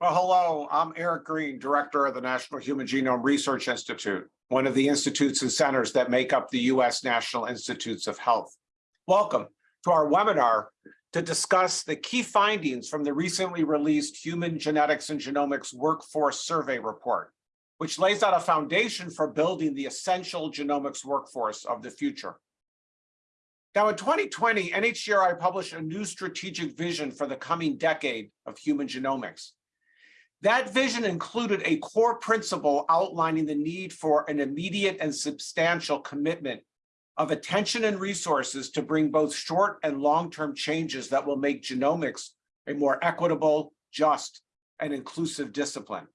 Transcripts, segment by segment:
Well, hello, I'm Eric Green, Director of the National Human Genome Research Institute, one of the institutes and centers that make up the U.S. National Institutes of Health. Welcome to our webinar to discuss the key findings from the recently released Human Genetics and Genomics Workforce Survey Report, which lays out a foundation for building the essential genomics workforce of the future. Now, in 2020, NHGRI published a new strategic vision for the coming decade of human genomics. That vision included a core principle outlining the need for an immediate and substantial commitment of attention and resources to bring both short and long-term changes that will make genomics a more equitable, just, and inclusive discipline.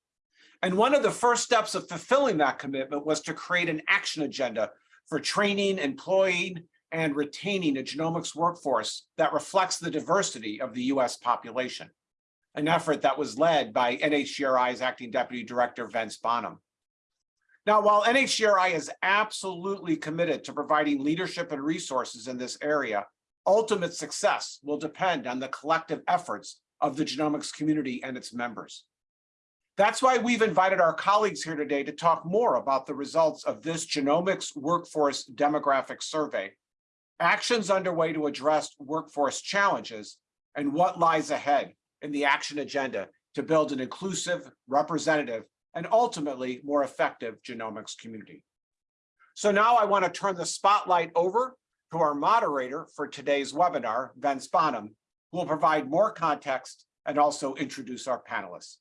And one of the first steps of fulfilling that commitment was to create an action agenda for training, employing, and retaining a genomics workforce that reflects the diversity of the US population, an effort that was led by NHGRI's acting deputy director, Vince Bonham. Now, while NHGRI is absolutely committed to providing leadership and resources in this area, ultimate success will depend on the collective efforts of the genomics community and its members. That's why we've invited our colleagues here today to talk more about the results of this genomics workforce demographic survey actions underway to address workforce challenges, and what lies ahead in the action agenda to build an inclusive, representative, and ultimately more effective genomics community. So now I want to turn the spotlight over to our moderator for today's webinar, Vince Bonham, who will provide more context and also introduce our panelists.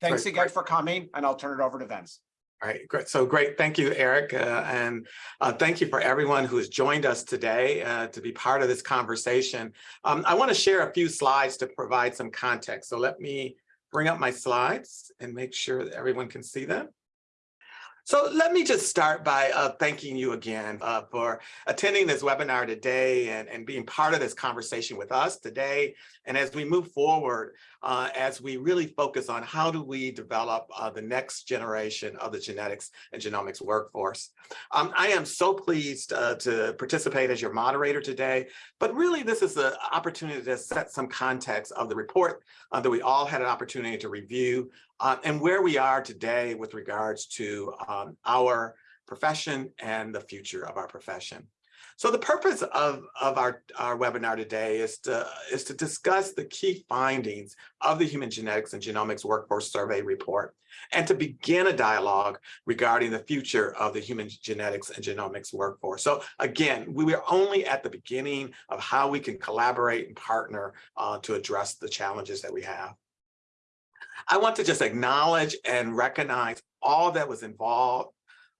Thanks Great, again for coming, and I'll turn it over to Vince. All right, great. So great. Thank you, Eric. Uh, and uh, thank you for everyone who has joined us today uh, to be part of this conversation. Um, I want to share a few slides to provide some context. So let me bring up my slides and make sure that everyone can see them. So let me just start by uh, thanking you again uh, for attending this webinar today and, and being part of this conversation with us today. And as we move forward, uh, as we really focus on how do we develop uh, the next generation of the genetics and genomics workforce. Um, I am so pleased uh, to participate as your moderator today, but really this is an opportunity to set some context of the report uh, that we all had an opportunity to review uh, and where we are today with regards to um, our profession and the future of our profession. So the purpose of, of our, our webinar today is to, is to discuss the key findings of the Human Genetics and Genomics Workforce Survey Report and to begin a dialogue regarding the future of the human genetics and genomics workforce. So again, we are only at the beginning of how we can collaborate and partner uh, to address the challenges that we have. I want to just acknowledge and recognize all that was involved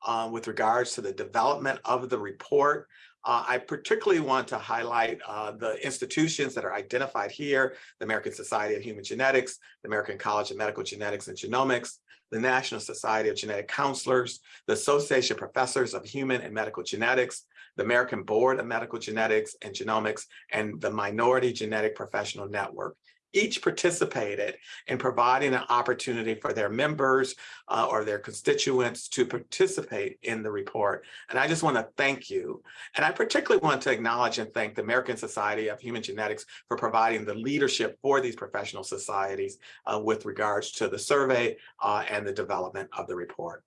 uh, with regards to the development of the report. Uh, I particularly want to highlight uh, the institutions that are identified here, the American Society of Human Genetics, the American College of Medical Genetics and Genomics, the National Society of Genetic Counselors, the Association of Professors of Human and Medical Genetics, the American Board of Medical Genetics and Genomics, and the Minority Genetic Professional Network each participated in providing an opportunity for their members uh, or their constituents to participate in the report. And I just want to thank you. And I particularly want to acknowledge and thank the American Society of Human Genetics for providing the leadership for these professional societies uh, with regards to the survey uh, and the development of the report.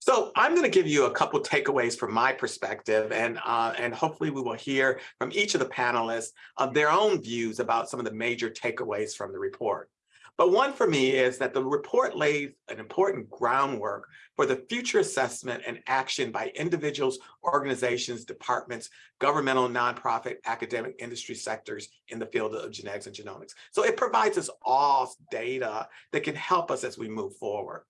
So I'm going to give you a couple takeaways from my perspective, and uh, and hopefully we will hear from each of the panelists of their own views about some of the major takeaways from the report. But one for me is that the report lays an important groundwork for the future assessment and action by individuals, organizations, departments, governmental, nonprofit, academic, industry sectors in the field of genetics and genomics. So it provides us all data that can help us as we move forward.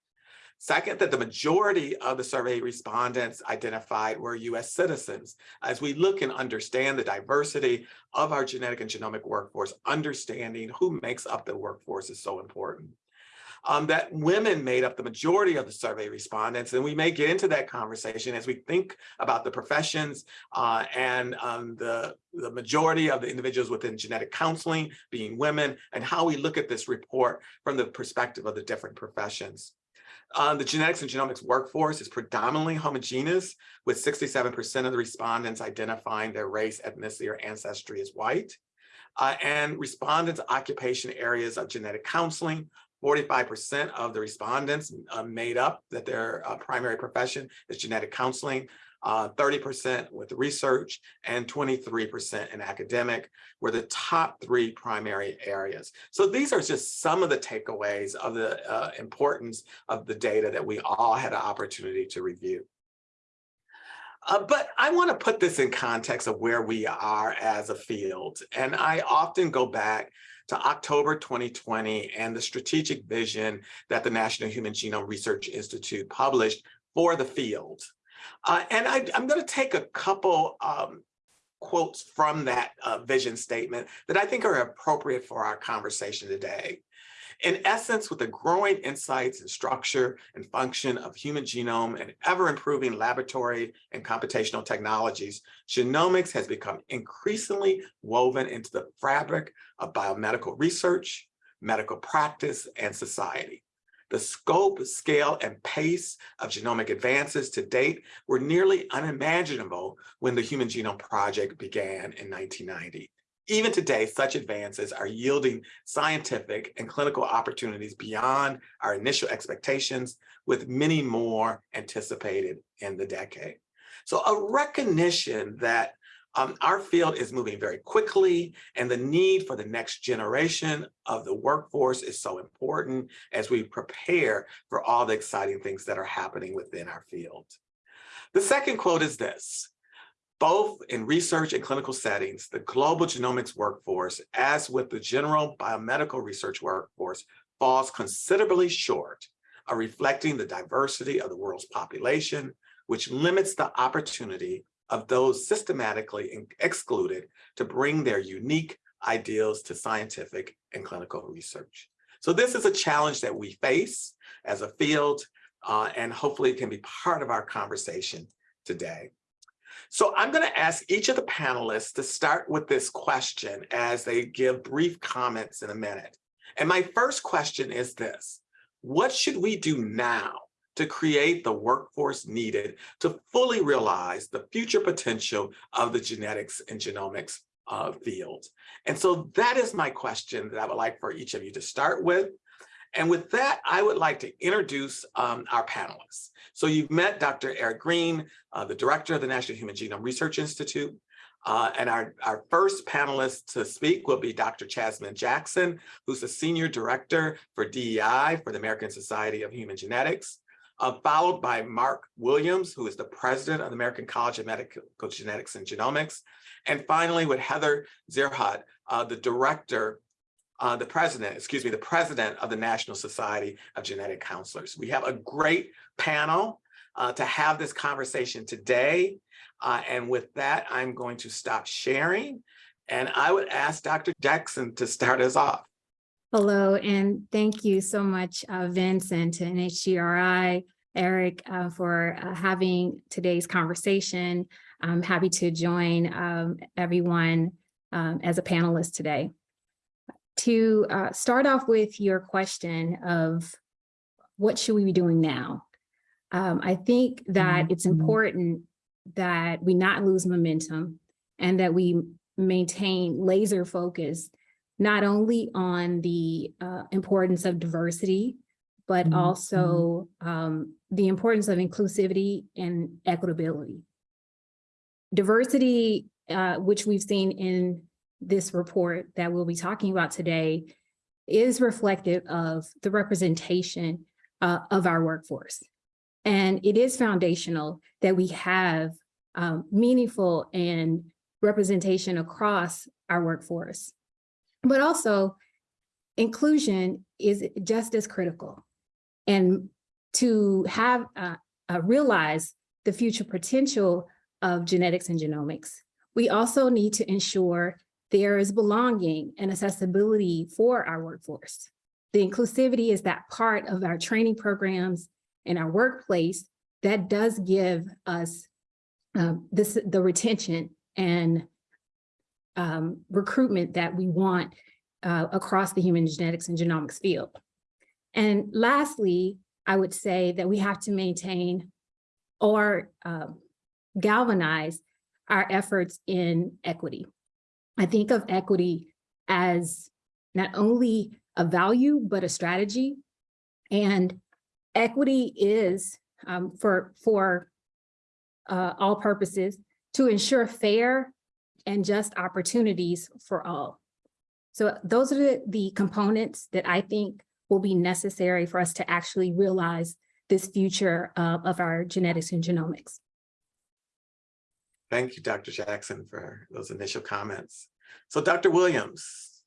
Second, that the majority of the survey respondents identified were US citizens. As we look and understand the diversity of our genetic and genomic workforce, understanding who makes up the workforce is so important. Um, that women made up the majority of the survey respondents, and we may get into that conversation as we think about the professions uh, and um, the, the majority of the individuals within genetic counseling being women, and how we look at this report from the perspective of the different professions. Um, the genetics and genomics workforce is predominantly homogeneous, with 67% of the respondents identifying their race, ethnicity, or ancestry as white. Uh, and respondents' occupation areas of genetic counseling, Forty-five percent of the respondents uh, made up that their uh, primary profession is genetic counseling, uh, thirty percent with research, and twenty-three percent in academic were the top three primary areas. So these are just some of the takeaways of the uh, importance of the data that we all had an opportunity to review. Uh, but I want to put this in context of where we are as a field. And I often go back to October 2020 and the strategic vision that the National Human Genome Research Institute published for the field. Uh, and I, am going to take a couple um, quotes from that uh, vision statement that I think are appropriate for our conversation today. In essence, with the growing insights and structure and function of human genome and ever improving laboratory and computational technologies, genomics has become increasingly woven into the fabric of biomedical research, medical practice, and society. The scope, scale, and pace of genomic advances to date were nearly unimaginable when the Human Genome Project began in 1990. Even today, such advances are yielding scientific and clinical opportunities beyond our initial expectations, with many more anticipated in the decade. So a recognition that um, our field is moving very quickly and the need for the next generation of the workforce is so important as we prepare for all the exciting things that are happening within our field. The second quote is this, both in research and clinical settings, the global genomics workforce, as with the general biomedical research workforce, falls considerably short of reflecting the diversity of the world's population, which limits the opportunity of those systematically excluded to bring their unique ideals to scientific and clinical research. So this is a challenge that we face as a field, uh, and hopefully it can be part of our conversation today. So I'm going to ask each of the panelists to start with this question as they give brief comments in a minute. And my first question is this, what should we do now to create the workforce needed to fully realize the future potential of the genetics and genomics uh, field? And so that is my question that I would like for each of you to start with. And with that, I would like to introduce um, our panelists. So you've met Dr. Eric Green, uh, the director of the National Human Genome Research Institute. Uh, and our, our first panelist to speak will be Dr. Chasmin Jackson, who's the senior director for DEI for the American Society of Human Genetics. Uh, followed by Mark Williams, who is the president of the American College of Medical Genetics and Genomics. And finally, with Heather Zierhut, uh, the director uh, the president, excuse me, the president of the National Society of Genetic Counselors. We have a great panel uh, to have this conversation today. Uh, and with that, I'm going to stop sharing. And I would ask Dr. Jackson to start us off. Hello, and thank you so much, uh, Vince, NHGRI, Eric, uh, for uh, having today's conversation. I'm happy to join um, everyone um, as a panelist today to uh, start off with your question of what should we be doing now? Um, I think that it's Mhm. important that we not lose momentum and that we maintain laser focus, not only on the uh, importance of diversity, but Mhm, also um, the importance of inclusivity and equitability. Diversity, uh, which we've seen in this report that we'll be talking about today is reflective of the representation uh, of our workforce. And it is foundational that we have um, meaningful and representation across our workforce. But also inclusion is just as critical. And to have uh, uh, realize the future potential of genetics and genomics, we also need to ensure there is belonging and accessibility for our workforce. The inclusivity is that part of our training programs and our workplace that does give us um, this, the retention and um, recruitment that we want uh, across the human genetics and genomics field. And lastly, I would say that we have to maintain or uh, galvanize our efforts in equity. I think of equity as not only a value, but a strategy. And equity is um, for, for uh, all purposes to ensure fair and just opportunities for all. So those are the, the components that I think will be necessary for us to actually realize this future uh, of our genetics and genomics. Thank you, Dr. Jackson, for those initial comments. So Dr. Williams.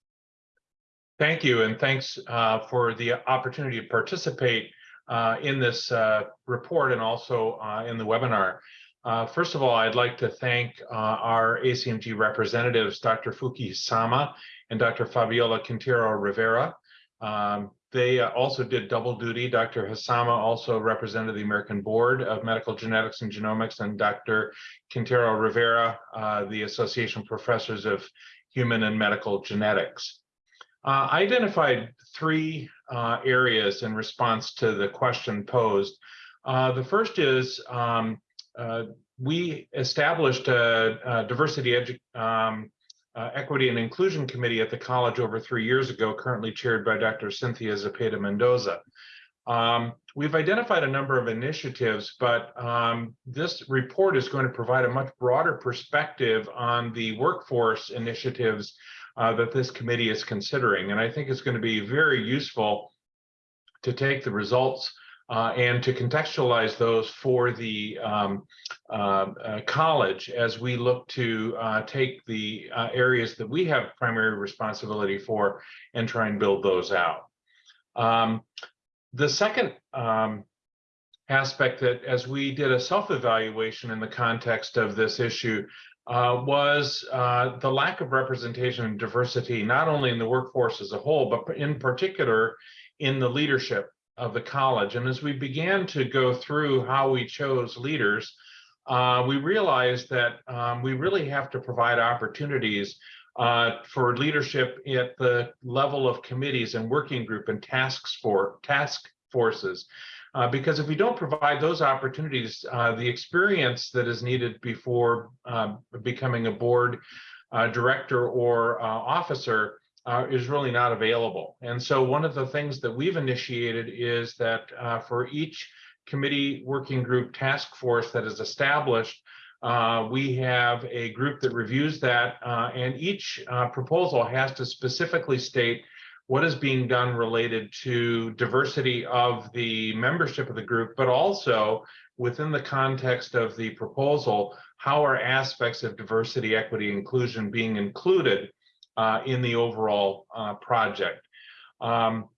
Thank you, and thanks uh, for the opportunity to participate uh, in this uh, report and also uh, in the webinar. Uh, First of all, I'd like to thank uh, our ACMG representatives, Dr. Fuki Hisama and Dr. Fabiola Quintero Rivera. Um, They uh, also did double duty. Dr. Hisama also represented the American Board of Medical Genetics and Genomics, and Dr. Quintero Rivera, uh, the Association of Professors of Human and Medical Genetics. Uh, I identified three uh, areas in response to the question posed. The first is um, uh, we established a, a diversity, um, uh, equity, and inclusion committee at the college over three years ago, currently chaired by Dr. Cynthia Zepeda Mendoza. Um, we've identified a number of initiatives, but um, this report is going to provide a much broader perspective on the workforce initiatives uh, that this committee is considering. And I think it's going to be very useful to take the results uh, and to contextualize those for the um, uh, uh, college as we look to uh, take the uh, areas that we have primary responsibility for and try and build those out. Um, the second um, aspect that as we did a self-evaluation in the context of this issue uh, was uh, the lack of representation and diversity, not only in the workforce as a whole, but in particular in the leadership of the college. And as we began to go through how we chose leaders, uh, we realized that um, we really have to provide opportunities uh, for leadership at the level of committees and working group and tasks for task forces. Uh, because if we don't provide those opportunities, uh, the experience that is needed before um, becoming a board uh, director or uh, officer uh, is really not available. And so one of the things that we've initiated is that uh, for each committee working group task force that is established, uh, we have a group that reviews that uh, and each uh, proposal has to specifically state what is being done related to diversity of the membership of the group, but also within the context of the proposal, how are aspects of diversity, equity, inclusion being included uh, in the overall uh, project. Um,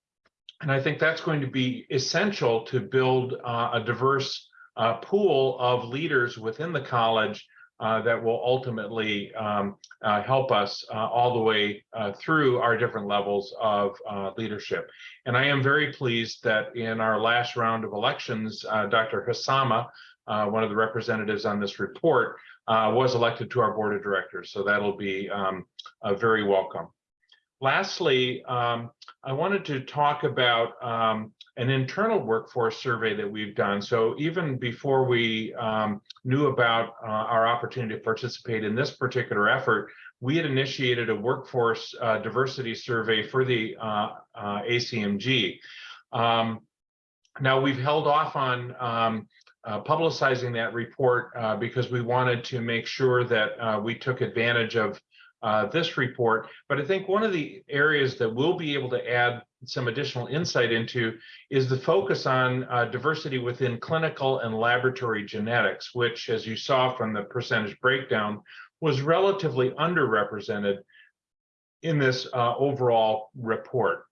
and I think that's going to be essential to build uh, a diverse uh, pool of leaders within the college uh, that will ultimately um, uh, help us all the way through our different levels of leadership. And I am very pleased that in our last round of elections, Dr. Hisama, one of the representatives on this report, uh, was elected to our board of directors. So that'll be um, uh, very welcome. Lastly, um, I wanted to talk about um, an internal workforce survey that we've done. So even before we um, knew about uh, our opportunity to participate in this particular effort, we had initiated a workforce uh, diversity survey for the uh, ACMG. Um, now we've held off on um, uh, publicizing that report uh, because we wanted to make sure that we took advantage of uh, this report. But I think one of the areas that we'll be able to add some additional insight into is the focus on uh, diversity within clinical and laboratory genetics, which, as you saw from the percentage breakdown, was relatively underrepresented in this uh, overall report.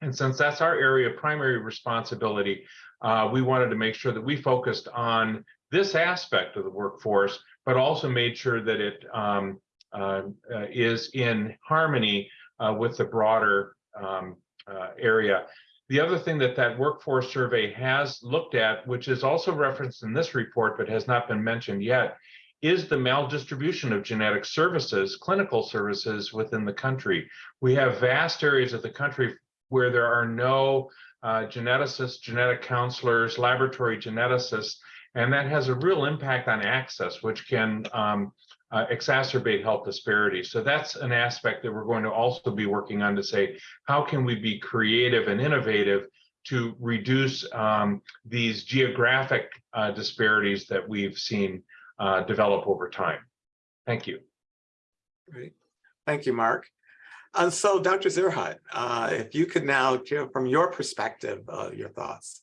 And since that's our area of primary responsibility, uh, we wanted to make sure that we focused on this aspect of the workforce, but also made sure that it um, uh, uh, is in harmony uh, with the broader um, uh, area. The other thing that that workforce survey has looked at, which is also referenced in this report but has not been mentioned yet, is the maldistribution of genetic services, clinical services within the country. We have vast areas of the country where there are no uh, geneticists, genetic counselors, laboratory geneticists, and that has a real impact on access, which can um, uh, exacerbate health disparities. So that's an aspect that we're going to also be working on to say, how can we be creative and innovative to reduce um, these geographic uh, disparities that we've seen uh, develop over time. Thank you. Great. Thank you, Mark. And so Dr. Zierhut, uh, if you could now from your perspective, uh, your thoughts.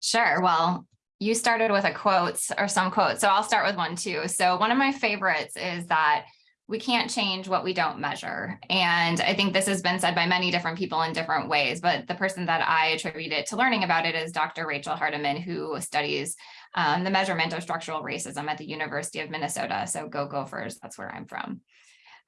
Sure. Well, you started with a quote or some quote, so I'll start with one too. So one of my favorites is that we can't change what we don't measure. And I think this has been said by many different people in different ways, but the person that I attribute it to learning about it is Dr. Rachel Hardeman, who studies um, the measurement of structural racism at the University of Minnesota. So go Gophers, that's where I'm from.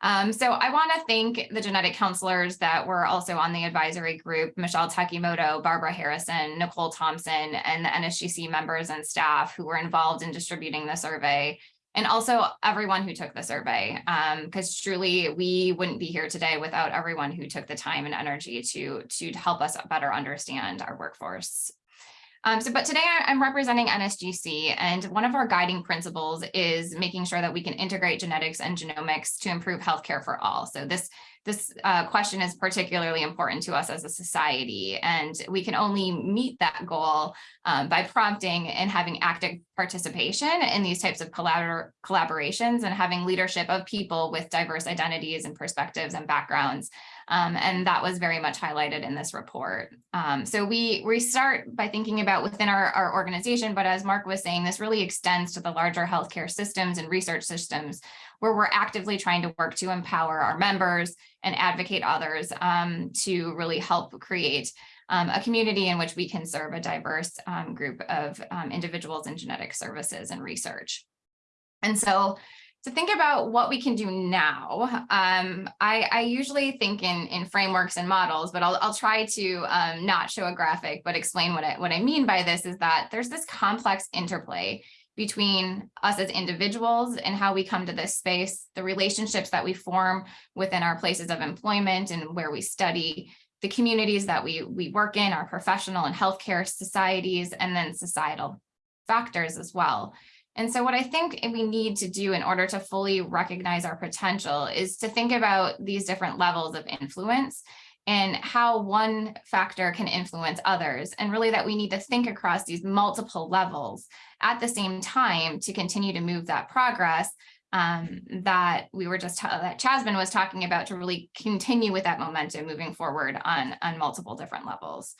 Um, so I want to thank the genetic counselors that were also on the advisory group, Michelle Takimoto, Barbara Harrison, Nicole Thompson, and the NSGC members and staff who were involved in distributing the survey, and also everyone who took the survey, because truly we wouldn't be here today without everyone who took the time and energy to, to help us better understand our workforce. Um, so, but today I'm representing NSGC and one of our guiding principles is making sure that we can integrate genetics and genomics to improve healthcare for all. So this this uh, question is particularly important to us as a society, and we can only meet that goal um, by prompting and having active participation in these types of collabor collaborations and having leadership of people with diverse identities and perspectives and backgrounds. Um, and that was very much highlighted in this report. Um, so we, we start by thinking about within our, our organization, but as Mark was saying, this really extends to the larger healthcare systems and research systems where we're actively trying to work to empower our members and advocate others um, to really help create um, a community in which we can serve a diverse um, group of um, individuals in genetic services and research. And so to think about what we can do now, um, I, I, usually think in, in frameworks and models, but I'll, I'll try to um, not show a graphic, but explain what I, what I mean by this is that there's this complex interplay between us as individuals and how we come to this space, the relationships that we form within our places of employment and where we study, the communities that we, we work in, our professional and healthcare societies, and then societal factors as well. And so what I think we need to do in order to fully recognize our potential is to think about these different levels of influence and how one factor can influence others. And really that we need to think across these multiple levels at the same time to continue to move that progress um, that we were just, that Chasmin was talking about to really continue with that momentum moving forward on, on multiple different levels.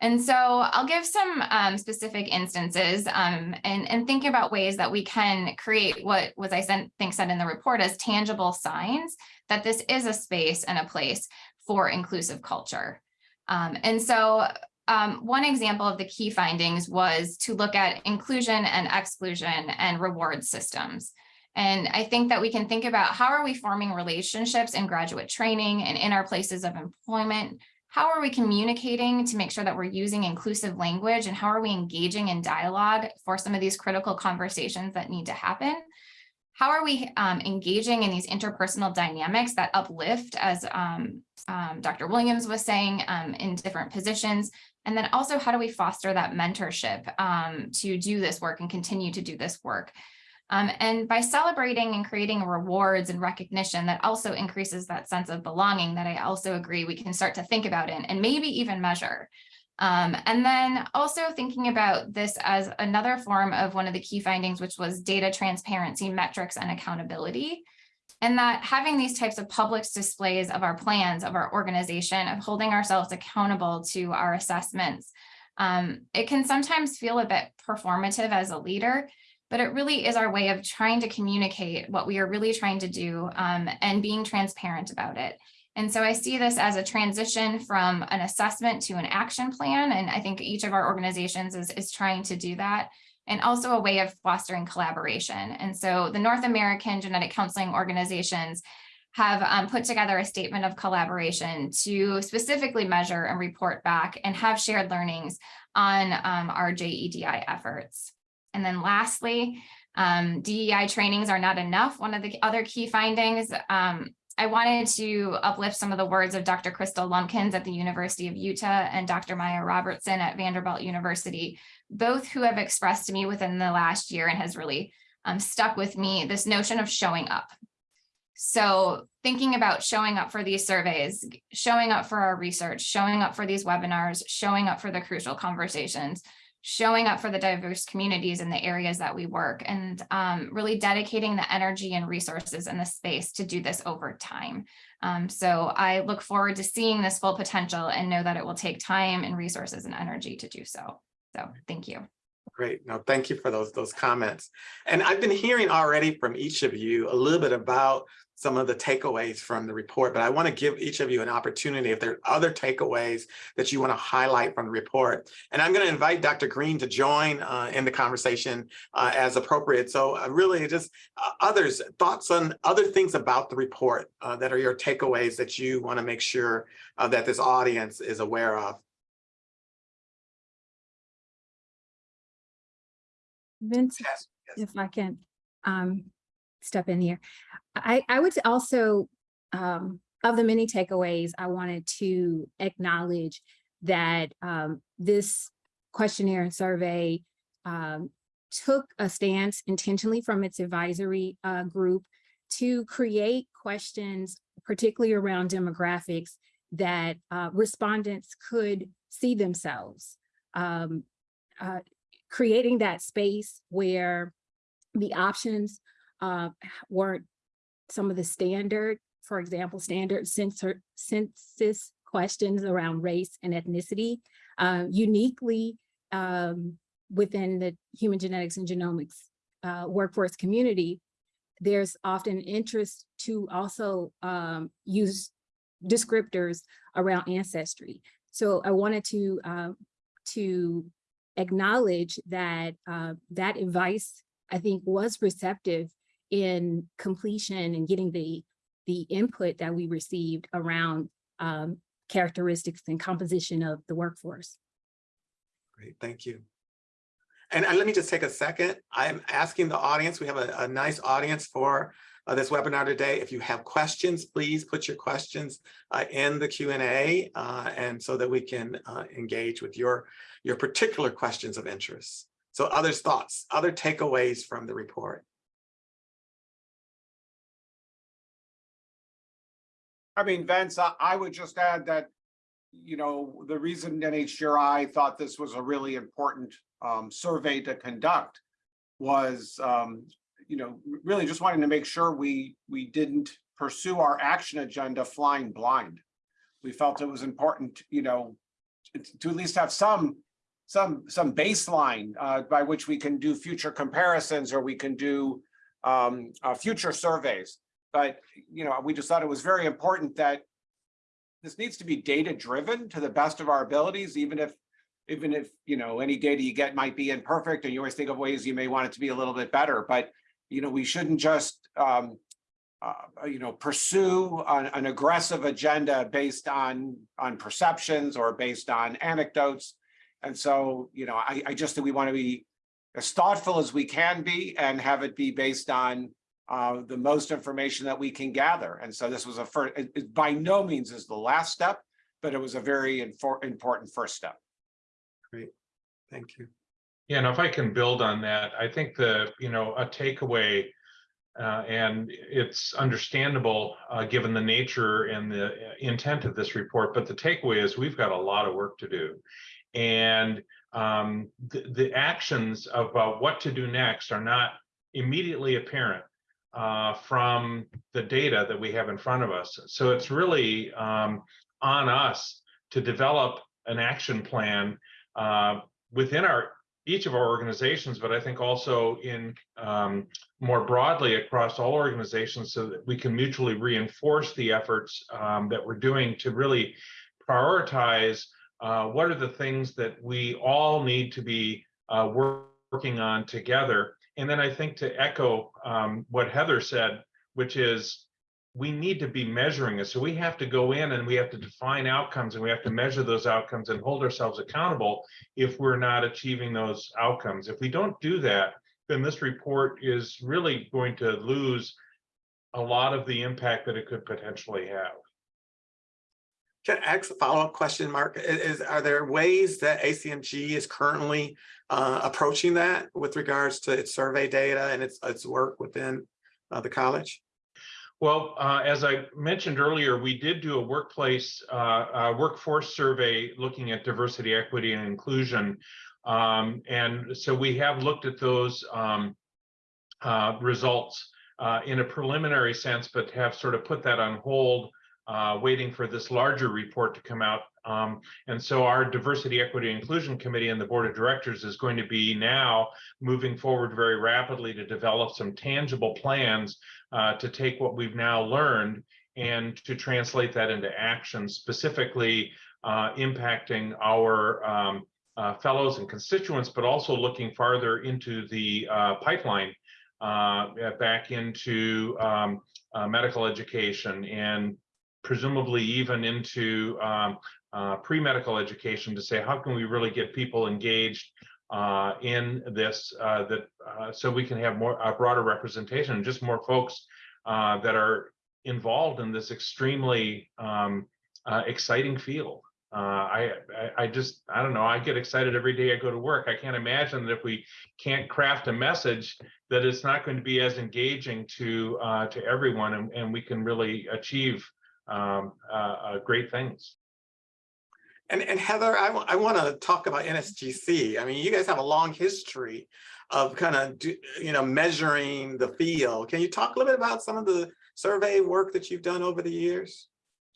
And so I'll give some um, specific instances um, and, and think about ways that we can create what was I sent, think said in the report as tangible signs that this is a space and a place for inclusive culture. Um, and so um, one example of the key findings was to look at inclusion and exclusion and reward systems. And I think that we can think about how are we forming relationships in graduate training and in our places of employment how are we communicating to make sure that we're using inclusive language and how are we engaging in dialogue for some of these critical conversations that need to happen? How are we um, engaging in these interpersonal dynamics that uplift as um, um, Dr. Williams was saying um, in different positions? And then also how do we foster that mentorship um, to do this work and continue to do this work? Um, and by celebrating and creating rewards and recognition that also increases that sense of belonging that I also agree we can start to think about it and maybe even measure. Um, and then also thinking about this as another form of one of the key findings, which was data transparency, metrics, and accountability. And that having these types of public displays of our plans, of our organization, of holding ourselves accountable to our assessments, um, it can sometimes feel a bit performative as a leader, but it really is our way of trying to communicate what we are really trying to do um, and being transparent about it. And so I see this as a transition from an assessment to an action plan. And I think each of our organizations is, is trying to do that and also a way of fostering collaboration. And so the North American Genetic Counseling Organizations have um, put together a statement of collaboration to specifically measure and report back and have shared learnings on um, our JEDI efforts. And then lastly, um, DEI trainings are not enough. One of the other key findings, um, I wanted to uplift some of the words of Dr. Crystal Lumpkins at the University of Utah and Dr. Maya Robertson at Vanderbilt University, both who have expressed to me within the last year and has really um, stuck with me, this notion of showing up. So thinking about showing up for these surveys, showing up for our research, showing up for these webinars, showing up for the crucial conversations, showing up for the diverse communities in the areas that we work and um, really dedicating the energy and resources in the space to do this over time. Um, so I look forward to seeing this full potential and know that it will take time and resources and energy to do so. So thank you. Great. No, thank you for those, those comments. And I've been hearing already from each of you a little bit about some of the takeaways from the report, but I want to give each of you an opportunity if there are other takeaways that you want to highlight from the report. And I'm going to invite Dr. Green to join uh, in the conversation uh, as appropriate. So uh, really just uh, others, thoughts on other things about the report uh, that are your takeaways that you want to make sure uh, that this audience is aware of. Vince, Yes, yes. if I can um step in here. I I would also um of the many takeaways, I wanted to acknowledge that um this questionnaire and survey um took a stance intentionally from its advisory uh group to create questions, particularly around demographics, that uh respondents could see themselves. Um uh, creating that space where the options uh, weren't some of the standard, for example, standard censor, census questions around race and ethnicity, uh, uniquely um, within the human genetics and genomics uh, workforce community, there's often interest to also um, use descriptors around ancestry. So I wanted to uh, to acknowledge that uh, that advice, I think, was receptive in completion and getting the, the input that we received around um, characteristics and composition of the workforce. Great, thank you. And, and let me just take a second. I'm asking the audience, we have a, a nice audience for uh, this webinar today. If you have questions, please put your questions uh, in the Q&A uh, and so that we can uh, engage with your, your particular questions of interest. So others' thoughts, other takeaways from the report. I mean, Vince, I, I would just add that, you know, the reason NHGRI thought this was a really important um, survey to conduct was, um, you know, really just wanting to make sure we, we didn't pursue our action agenda flying blind. We felt it was important, you know, to, to at least have some, some, some baseline uh, by which we can do future comparisons or we can do um, uh, future surveys. But, you know, we just thought it was very important that this needs to be data driven to the best of our abilities, even if, even if, you know, any data you get might be imperfect and you always think of ways you may want it to be a little bit better, but, you know, we shouldn't just, um, uh, you know, pursue an, an aggressive agenda based on, on perceptions or based on anecdotes. And so, you know, I, I just think we want to be as thoughtful as we can be and have it be based on uh, the most information that we can gather. And so this was a first, it, it by no means is the last step, but it was a very important first step. Great, thank you. Yeah, and if I can build on that, I think the, you know, a takeaway, uh, and it's understandable, uh, given the nature and the intent of this report, but the takeaway is we've got a lot of work to do. And um, the, the actions about what to do next are not immediately apparent uh, from the data that we have in front of us. So it's really um, on us to develop an action plan uh, within our each of our organizations, but I think also in um, more broadly across all organizations so that we can mutually reinforce the efforts um, that we're doing to really prioritize uh, what are the things that we all need to be uh, working on together. And then I think to echo um, what Heather said, which is we need to be measuring it. So we have to go in and we have to define outcomes and we have to measure those outcomes and hold ourselves accountable if we're not achieving those outcomes. If we don't do that, then this report is really going to lose a lot of the impact that it could potentially have. Can I ask a follow-up question, Mark? Is, are there ways that ACMG is currently uh, approaching that with regards to its survey data and its, its work within uh, the college? Well, uh, as I mentioned earlier, we did do a workplace, uh, uh, workforce survey looking at diversity, equity, and inclusion. Um, and so we have looked at those um, uh, results uh, in a preliminary sense, but have sort of put that on hold, uh, waiting for this larger report to come out. Um, and so our Diversity, Equity, Inclusion Committee and the Board of Directors is going to be now moving forward very rapidly to develop some tangible plans uh, to take what we've now learned and to translate that into action, specifically uh, impacting our um, uh, fellows and constituents, but also looking farther into the uh, pipeline uh, back into um, medical education and presumably even into um, uh, pre-medical education to say, how can we really get people engaged uh, in this uh, that uh, so we can have more a broader representation and just more folks uh, that are involved in this extremely um, uh, exciting field. I, I I just I don't know. I get excited every day I go to work. I can't imagine that if we can't craft a message that it's not going to be as engaging to to everyone, and, and we can really achieve um, uh, uh, great things. And, and Heather, I, I want to talk about NSGC. I mean, you guys have a long history of kind of, you know, measuring the field. Can you talk a little bit about some of the survey work that you've done over the years?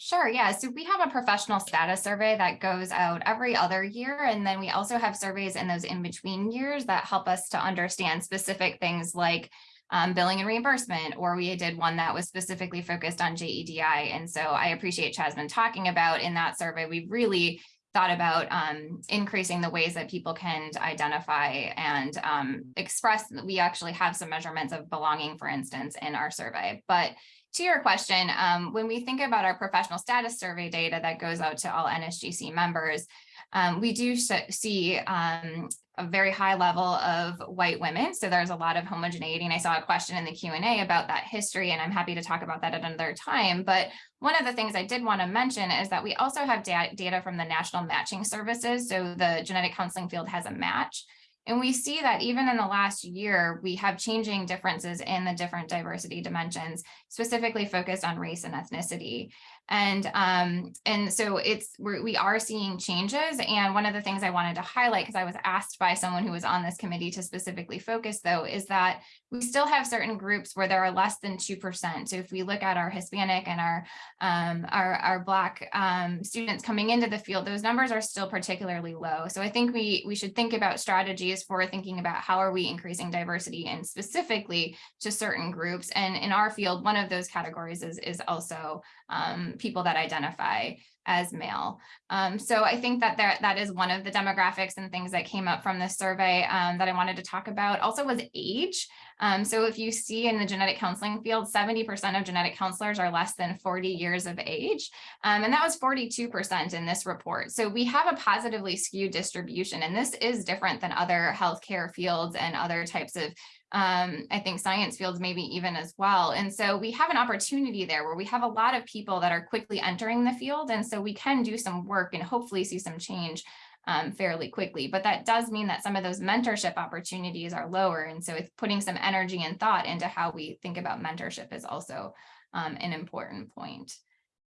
Sure, yeah. So we have a professional status survey that goes out every other year. And then we also have surveys in those in-between years that help us to understand specific things like um, billing and reimbursement, or we did one that was specifically focused on JEDI. And so I appreciate Chasmin talking about in that survey, we really thought about um, increasing the ways that people can identify and um, express. We actually have some measurements of belonging, for instance, in our survey. But to your question, um, when we think about our professional status survey data that goes out to all NSGC members, um, we do see um, a very high level of white women. So there's a lot of homogeneity. And I saw a question in the Q&A about that history, and I'm happy to talk about that at another time. But one of the things I did want to mention is that we also have da data from the National Matching Services. So the genetic counseling field has a match. And we see that even in the last year, we have changing differences in the different diversity dimensions, specifically focused on race and ethnicity. And um, and so it's we're, we are seeing changes. And one of the things I wanted to highlight, because I was asked by someone who was on this committee to specifically focus, though, is that we still have certain groups where there are less than 2%. So if we look at our Hispanic and our um, our, our Black um, students coming into the field, those numbers are still particularly low. So I think we, we should think about strategies for thinking about how are we increasing diversity and specifically to certain groups. And in our field, one of those categories is, is also um, people that identify as male. Um, so I think that there, that is one of the demographics and things that came up from this survey um, that I wanted to talk about. Also was age. Um, so if you see in the genetic counseling field, 70% of genetic counselors are less than 40 years of age. Um, and that was 42% in this report. So we have a positively skewed distribution, and this is different than other healthcare fields and other types of um, I think science fields maybe even as well. And so we have an opportunity there where we have a lot of people that are quickly entering the field. And so we can do some work and hopefully see some change um, fairly quickly. But that does mean that some of those mentorship opportunities are lower. And so it's putting some energy and thought into how we think about mentorship is also um, an important point.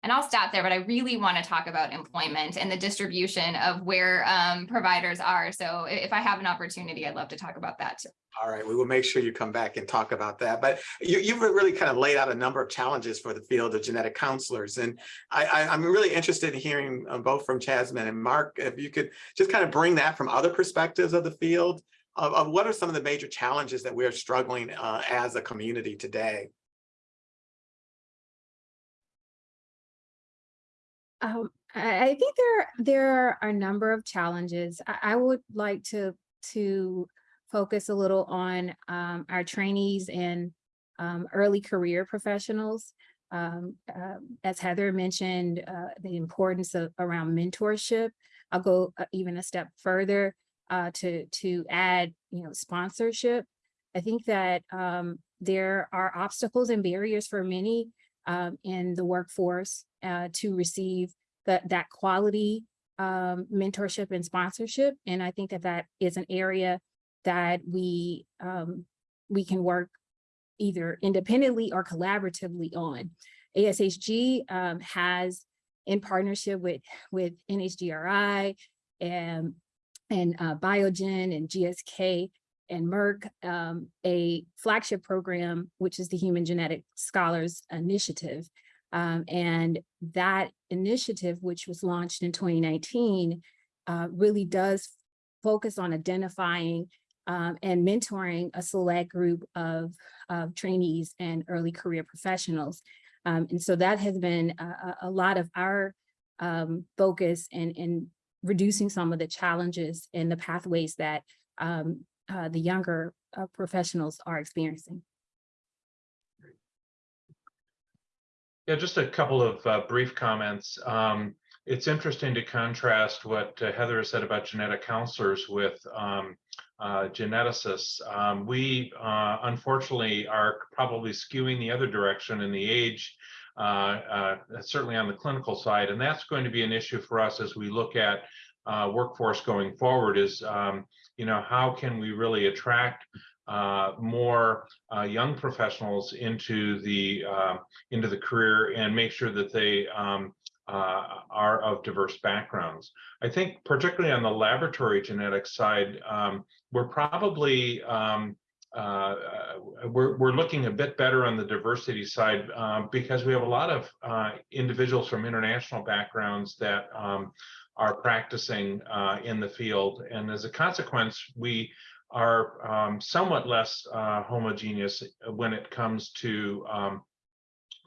And I'll stop there, but I really want to talk about employment and the distribution of where um, providers are. So if I have an opportunity, I'd love to talk about that too. All right, we will make sure you come back and talk about that. But you, you've really kind of laid out a number of challenges for the field of genetic counselors. And I, am really interested in hearing um, both from Chasmin and Mark, if you could just kind of bring that from other perspectives of the field of, of what are some of the major challenges that we're struggling uh, as a community today. Um, I think there there are a number of challenges. I, I would like to to focus a little on um, our trainees and um, early career professionals. Um, uh, as Heather mentioned, uh, the importance of around mentorship. I'll go uh, even a step further uh, to to add, you know, sponsorship. I think that um, there are obstacles and barriers for many um, in the workforce uh, to receive that, that quality um, mentorship and sponsorship. And I think that that is an area that we, um, we can work either independently or collaboratively on. ASHG um, has in partnership with, with NHGRI and, and uh, Biogen and GSK and Merck, um, a flagship program, which is the Human Genetic Scholars Initiative. Um, and that initiative, which was launched in 2019, uh, really does focus on identifying um, and mentoring a select group of, of trainees and early career professionals. Um, and so that has been a, a- lot of our um, focus in, in reducing some of the challenges and the pathways that um, uh, the younger uh, professionals are experiencing. Yeah, just a couple of uh, brief comments. Um, It's interesting to contrast what uh, Heather has said about genetic counselors with um, uh, geneticists. Um, We uh, unfortunately are probably skewing the other direction in the age, uh, uh, certainly on the clinical side, and that's going to be an issue for us as we look at workforce going forward is, um, you know, how can we really attract uh, more uh, young professionals into the uh, into the career and make sure that they um, uh, are of diverse backgrounds. I think particularly on the laboratory genetics side, um, we're probably um, uh, we're, we're looking a bit better on the diversity side um, because we have a lot of uh, individuals from international backgrounds that um, are practicing uh, in the field. And as a consequence, we are um, somewhat less uh, homogeneous when it comes to um,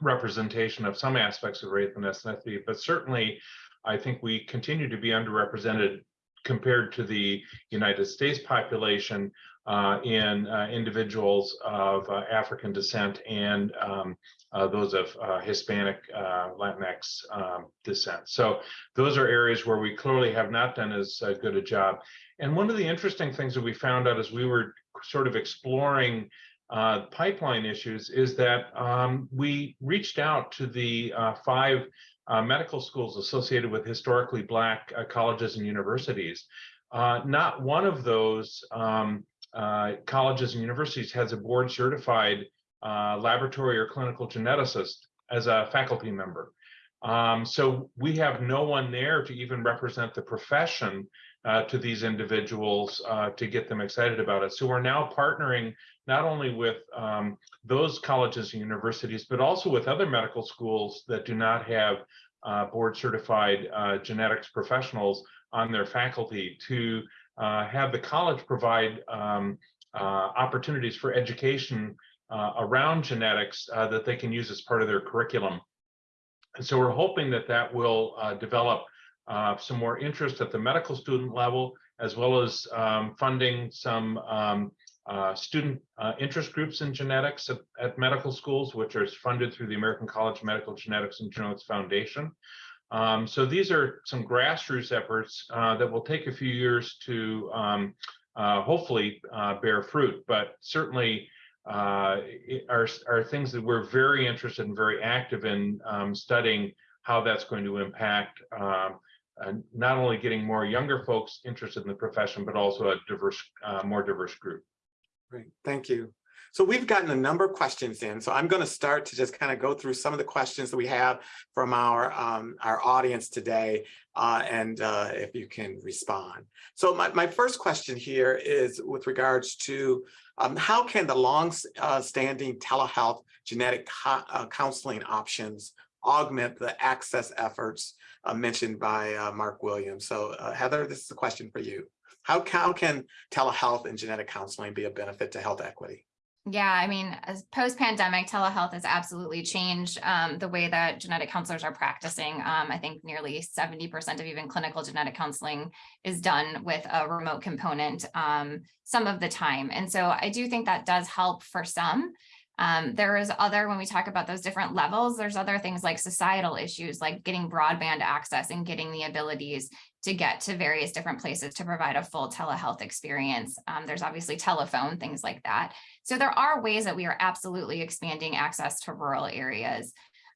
representation of some aspects of race and ethnicity, but certainly I think we continue to be underrepresented compared to the United States population uh, in uh, individuals of uh, African descent and um, uh, those of uh, Hispanic, uh, Latinx um, descent. So those are areas where we clearly have not done as good a job. And one of the interesting things that we found out as we were sort of exploring pipeline issues is that um, we reached out to the five uh, medical schools associated with historically Black uh, colleges and universities. Uh, not one of those um, uh, colleges and universities has a board certified uh, laboratory or clinical geneticist as a faculty member. Um, so we have no one there to even represent the profession uh, to these individuals uh, to get them excited about it. So we're now partnering not only with um, those colleges and universities, but also with other medical schools that do not have uh, board certified uh, genetics professionals on their faculty to uh, have the college provide um, uh, opportunities for education around genetics that they can use as part of their curriculum. And so we're hoping that that will develop uh, some more interest at the medical student level, as well as um, funding some um, uh, student uh, interest groups in genetics at, at medical schools, which are funded through the American College of Medical Genetics and Genomics Foundation. Um, so these are some grassroots efforts uh, that will take a few years to um, uh, hopefully uh, bear fruit, but certainly are, are things that we're very interested and very active in um, studying how that's going to impact um, uh, not only getting more younger folks interested in the profession, but also a diverse, uh, more diverse group. Great, thank you. So we've gotten a number of questions in, so I'm going to start to just kind of go through some of the questions that we have from our um, our audience today, uh, and uh, if you can respond. So my, my first question here is with regards to um, how can the long uh, standing telehealth genetic uh, counseling options augment the access efforts uh, mentioned by uh, Mark Williams? So uh, Heather, this is a question for you. How, how can telehealth and genetic counseling be a benefit to health equity? Yeah, I mean, post-pandemic, telehealth has absolutely changed um, the way that genetic counselors are practicing. Um, I think nearly 70% of even clinical genetic counseling is done with a remote component um, some of the time. And so I do think that does help for some. Um, there is other, when we talk about those different levels, there's other things like societal issues, like getting broadband access and getting the abilities to get to various different places to provide a full telehealth experience. Um, there's obviously telephone, things like that. So there are ways that we are absolutely expanding access to rural areas.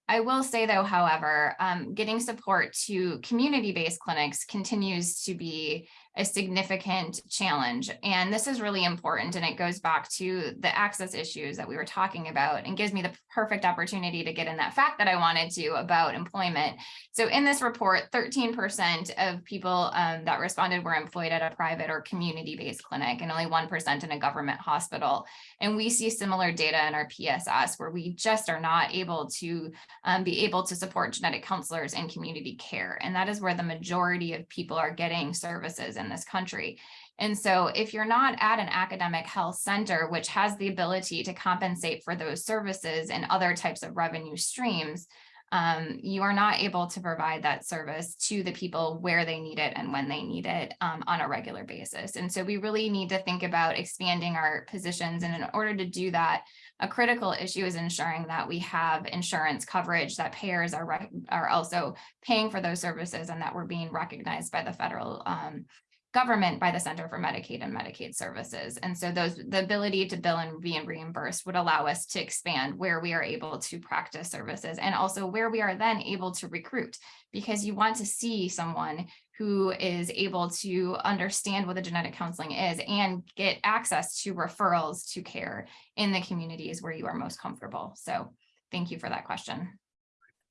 I will say though, however, um, getting support to community-based clinics continues to be a significant challenge. And this is really important. And it goes back to the access issues that we were talking about and gives me the perfect opportunity to get in that fact that I wanted to about employment. So in this report, 13% of people um, that responded were employed at a private or community-based clinic and only 1% in a government hospital. And we see similar data in our PSS where we just are not able to um, be able to support genetic counselors in community care. And that is where the majority of people are getting services in this country. And so if you're not at an academic health center, which has the ability to compensate for those services and other types of revenue streams, um, you are not able to provide that service to the people where they need it and when they need it um, on a regular basis. And so we really need to think about expanding our positions. And in order to do that, a critical issue is ensuring that we have insurance coverage, that payers are, are also paying for those services and that we're being recognized by the federal um, government by the Center for Medicaid and Medicaid Services. And so those, the ability to bill and be reimbursed would allow us to expand where we are able to practice services and also where we are then able to recruit because you want to see someone who is able to understand what the genetic counseling is and get access to referrals to care in the communities where you are most comfortable. So thank you for that question.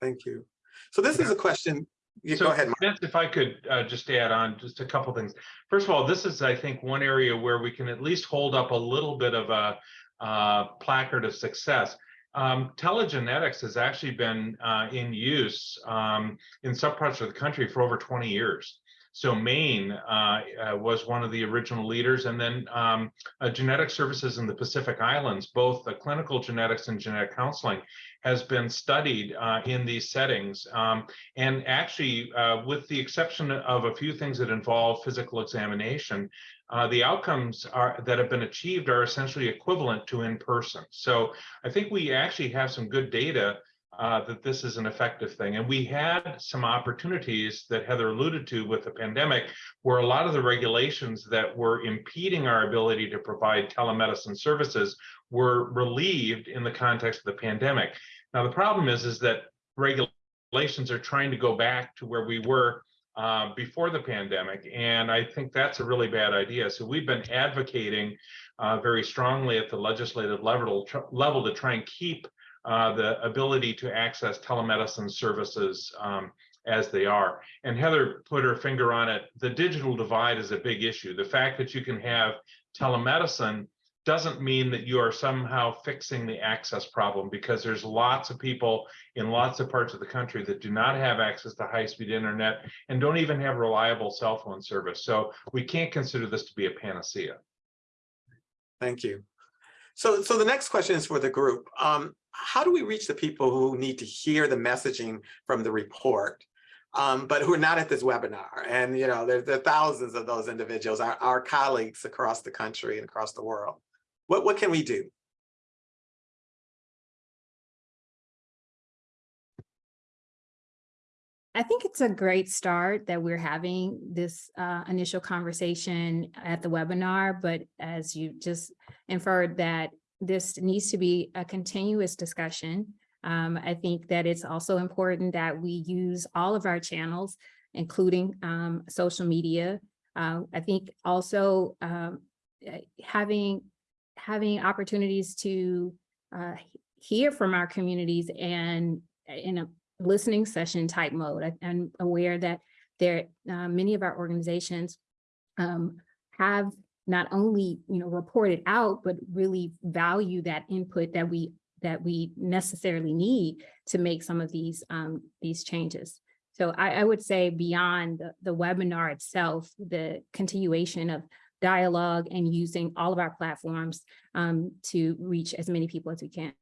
Thank you. So this is a question, you So, go ahead. Mark. If I could uh, just add on just a couple things. First of all, this is, I think, one area where we can at least hold up a little bit of a uh, placard of success. Um, telegenetics has actually been uh, in use um, in some parts of the country for over 20 years. So Maine uh, uh, was one of the original leaders, and then um, uh, genetic services in the Pacific Islands, both the clinical genetics and genetic counseling, has been studied uh, in these settings. Um, and actually, uh, with the exception of a few things that involve physical examination, uh, the outcomes are that have been achieved are essentially equivalent to in person. So I think we actually have some good data uh, that this is an effective thing. And we had some opportunities that Heather alluded to with the pandemic, where a lot of the regulations that were impeding our ability to provide telemedicine services were relieved in the context of the pandemic. Now, the problem is, is that regulations are trying to go back to where we were uh, before the pandemic. And I think that's a really bad idea. So we've been advocating uh, very strongly at the legislative level, level to try and keep uh, the ability to access telemedicine services um, as they are. And Heather put her finger on it. The digital divide is a big issue. The fact that you can have telemedicine doesn't mean that you are somehow fixing the access problem because there's lots of people in lots of parts of the country that do not have access to high-speed internet and don't even have reliable cell phone service. So we can't consider this to be a panacea. Thank you. So, so the next question is for the group. Um, how do we reach the people who need to hear the messaging from the report, um, but who are not at this webinar? And, you know, there, there are thousands of those individuals, our, our colleagues across the country and across the world. What, what can we do? I think it's a great start that we're having this uh, initial conversation at the webinar, but as you just inferred that this needs to be a continuous discussion. Um, I think that it's also important that we use all of our channels, including um, social media. Uh, I think also um, eh, having having opportunities to uh, hear from our communities and in a listening session type mode. I- I'm aware that there, uh, many of our organizations um, have not only, you know, report it out, but really value that input that we that we necessarily need to make some of these um, these changes. So I, I would say beyond the, the webinar itself, the continuation of dialogue and using all of our platforms um, to reach as many people as we can.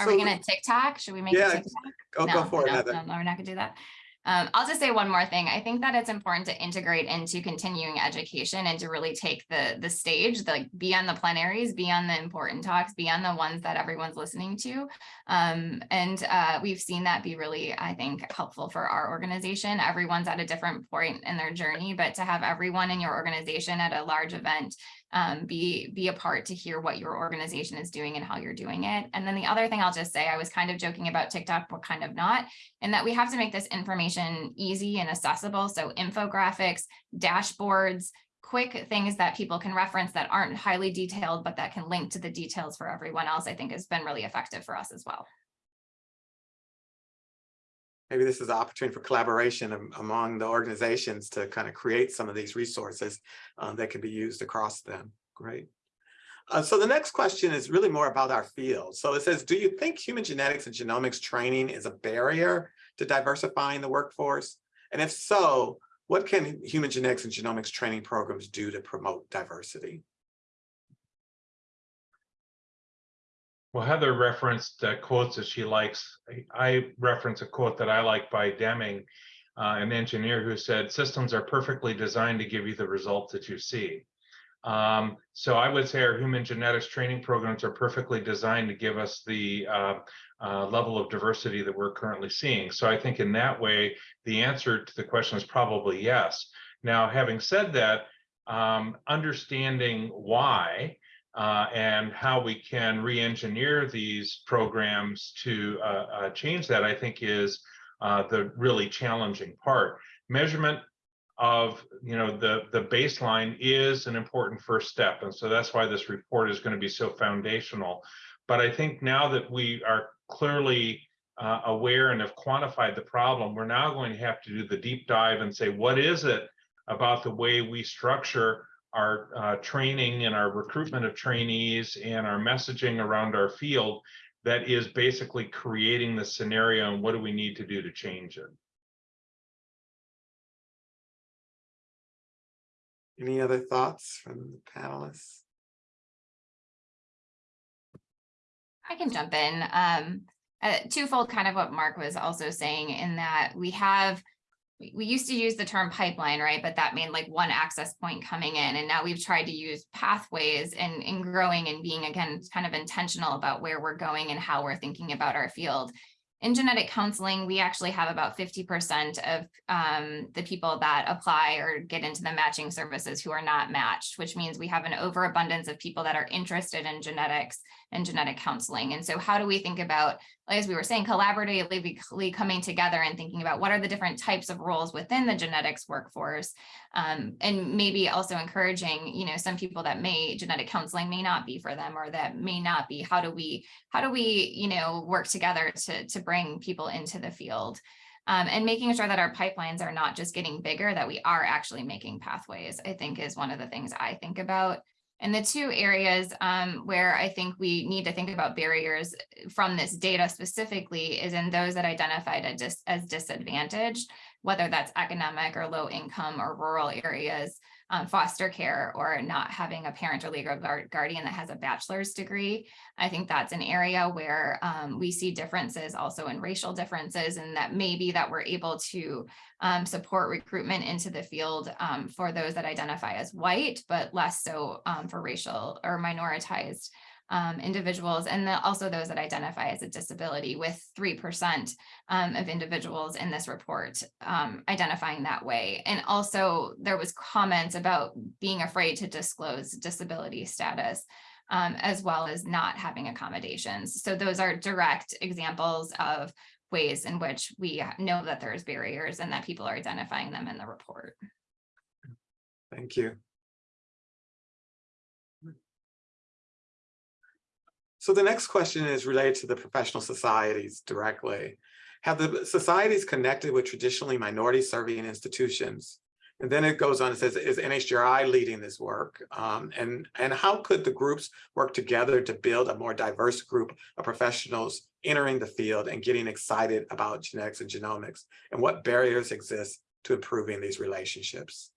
Are we gonna TikTok? Should we make Yeah, a TikTok? Go, go for it, no, Heather. No, no, we're not gonna do that. Um, I'll just say one more thing. I think that it's important to integrate into continuing education and to really take the, the stage, like be on the plenaries, be on the important talks, be on the ones that everyone's listening to. Um, and uh, we've seen that be really, I think, helpful for our organization. Everyone's at a different point in their journey, but to have everyone in your organization at a large event um, be, be a part to hear what your organization is doing and how you're doing it. And then the other thing I'll just say, I was kind of joking about TikTok, but kind of not, and that we have to make this information easy and accessible. So infographics, dashboards, quick things that people can reference that aren't highly detailed, but that can link to the details for everyone else, I think has been really effective for us as well. Maybe this is an opportunity for collaboration among the organizations to kind of create some of these resources uh, that can be used across them. Great. Uh, so the next question is really more about our field. So it says, do you think human genetics and genomics training is a barrier to diversifying the workforce? And if so, what can human genetics and genomics training programs do to promote diversity? Well, Heather referenced uh, quotes that she likes. I- reference a quote that I like by Deming, uh, an engineer who said, systems are perfectly designed to give you the results that you see. Um, so I would say our human genetics training programs are perfectly designed to give us the uh, uh, level of diversity that we're currently seeing. So I think in that way, the answer to the question is probably yes. Now, having said that, um, understanding why uh, and how we can re-engineer these programs to uh, uh, change that, I think is uh, the really challenging part. Measurement of, you know, the, the baseline is an important first step. And so that's why this report is going to be so foundational. But I think now that we are clearly uh, aware and have quantified the problem, we're now going to have to do the deep dive and say, what is it about the way we structure our uh, training and our recruitment of trainees and our messaging around our field that is basically creating the scenario and what do we need to do to change it? Any other thoughts from the panelists? I can jump in. Um, uh, twofold kind of what Mark was also saying in that we have, we, used to use the term pipeline, right? But that meant like one access point coming in. And now we've tried to use pathways and in growing and being again, kind of intentional about where we're going and how we're thinking about our field. In genetic counseling, we actually have about 50% of um, the people that apply or get into the matching services who are not matched, which means we have an overabundance of people that are interested in genetics and genetic counseling. And so how do we think about, as we were saying, collaboratively coming together and thinking about what are the different types of roles within the genetics workforce um, and maybe also encouraging, you know, some people that may genetic counseling may not be for them or that may not be, how do we, how do we, you know, work together to, to bring people into the field? Um, and making sure that our pipelines are not just getting bigger, that we are actually making pathways, I think is one of the things I think about. And the two areas um, where I think we need to think about barriers from this data specifically is in those that identified as disadvantaged, whether that's economic or low income or rural areas, um, foster care or not having a parent or legal guardian that has a bachelor's degree. I think that's an area where um, we see differences also in racial differences and that maybe that we're able to um, support recruitment into the field um, for those that identify as white, but less so um, for racial or minoritized um, individuals, and the, also those that identify as a disability with 3% um, of individuals in this report um, identifying that way. And also there was comments about being afraid to disclose disability status. Um, as well as not having accommodations. So those are direct examples of ways in which we know that there's barriers and that people are identifying them in the report. Thank you. So the next question is related to the professional societies directly. Have the societies connected with traditionally minority serving institutions? And then it goes on and says, is NHGRI leading this work? Um, and, and how could the groups work together to build a more diverse group of professionals entering the field and getting excited about genetics and genomics? And what barriers exist to improving these relationships?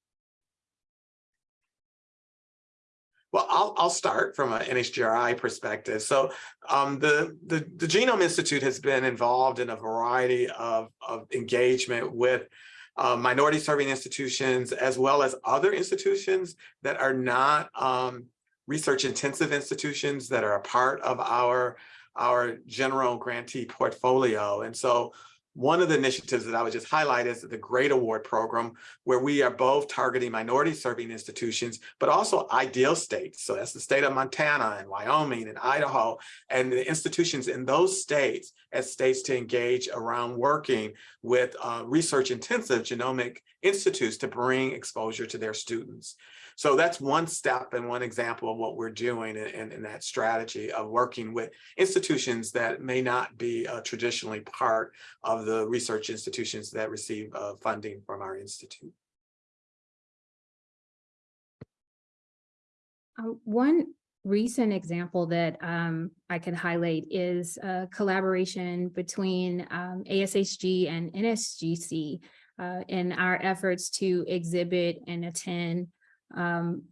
Well, I'll, I'll start from an NHGRI perspective. So um, the, the, the Genome Institute has been involved in a variety of, of engagement with uh, minority serving institutions, as well as other institutions that are not um, research intensive institutions that are a part of our, our general grantee portfolio. And so One of the initiatives that I would just highlight is the Great Award Program, where we are both targeting minority serving institutions, but also IDeA states. So that's the state of Montana and Wyoming and Idaho and the institutions in those states as states to engage around working with uh, research intensive genomic institutes to bring exposure to their students. So that's one step and one example of what we're doing in, in, in that strategy of working with institutions that may not be uh, traditionally part of the research institutions that receive uh, funding from our institute. Um, one recent example that um, I could highlight is a collaboration between um, ASHG and NSGC uh, in our efforts to exhibit and attend um,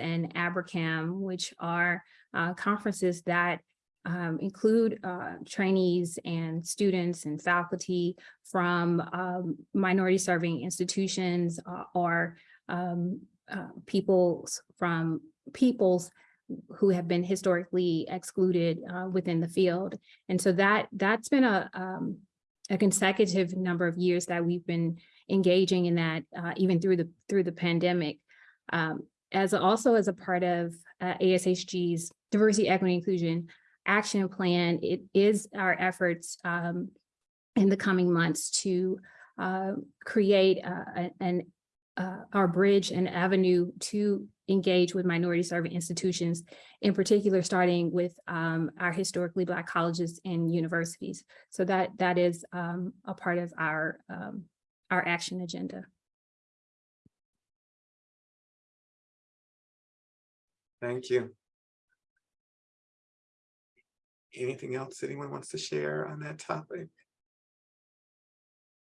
and ABRCMS, which are uh, conferences that um, include uh, trainees and students and faculty from um, minority serving institutions uh, or um, uh, peoples from peoples who have been historically excluded uh, within the field. And so that that's been a um, a consecutive number of years that we've been engaging in that uh, even through the through the pandemic. Um, as also as a part of uh, ASHG's diversity, equity, inclusion action plan, it is our efforts um, in the coming months to uh, create uh, an uh, our bridge and avenue to engage with minority serving institutions, in particular, starting with um, our historically Black colleges and universities. So that that is um, a part of our um, our action agenda. Thank you. Anything else anyone wants to share on that topic?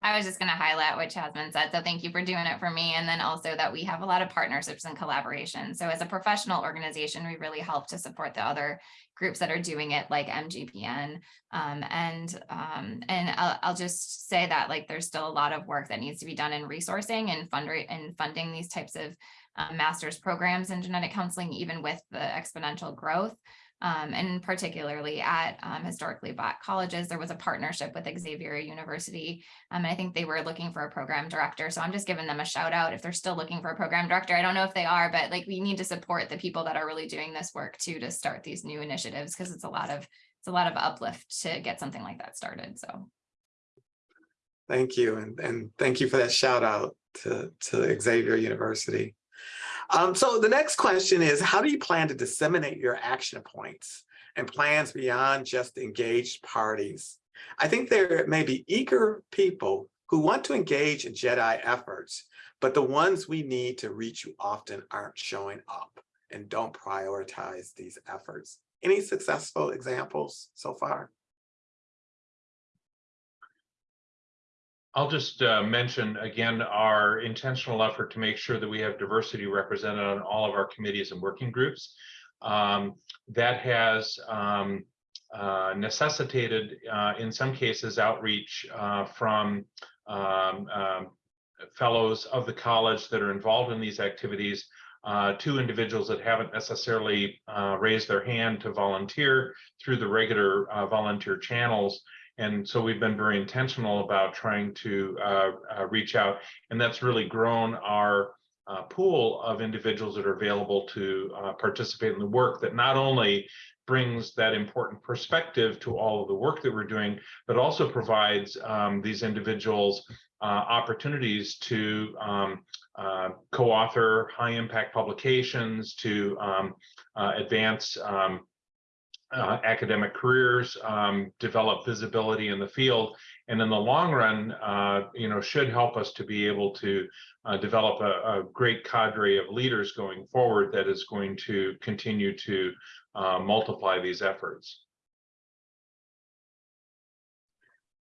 I was just going to highlight what Chasmin said. So thank you for doing it for me. And then also that we have a lot of partnerships and collaboration. So as a professional organization, we really help to support the other groups that are doing it like MGPN. Um, and um, and I'll, I'll, just say that like there's still a lot of work that needs to be done in resourcing and funding and funding these types of um, master's programs in genetic counseling, even with the exponential growth. Um, and particularly at um, historically black colleges, there was a partnership with Xavier University. Um, and I think they were looking for a program director. So I'm just giving them a shout out if they're still looking for a program director. I don't know if they are, but like we need to support the people that are really doing this work too to start these new initiatives because it's a lot of it's a lot of uplift to get something like that started. So thank you. And, and thank you for that shout out to, to Xavier University. Um, so the next question is, how do you plan to disseminate your action points and plans beyond just engaged parties? I think there may be eager people who want to engage in JEDI efforts, but the ones we need to reach you often aren't showing up and don't prioritize these efforts. Any successful examples so far? I'll just uh, mention again our intentional effort to make sure that we have diversity represented on all of our committees and working groups. Um, that has um, uh, necessitated, uh, in some cases, outreach uh, from um, um, fellows of the college that are involved in these activities uh, to individuals that haven't necessarily uh, raised their hand to volunteer through the regular volunteer channels and so we've been very intentional about trying to uh, uh, reach out, and that's really grown our uh, pool of individuals that are available to uh, participate in the work that not only brings that important perspective to all of the work that we're doing, but also provides um, these individuals uh, opportunities to um, uh, co-author high impact publications, to um, advance um, uh, academic careers, um, develop visibility in the field, and in the long run, uh, you know, should help us to be able to uh, develop a, a, great cadre of leaders going forward that is going to continue to uh, multiply these efforts.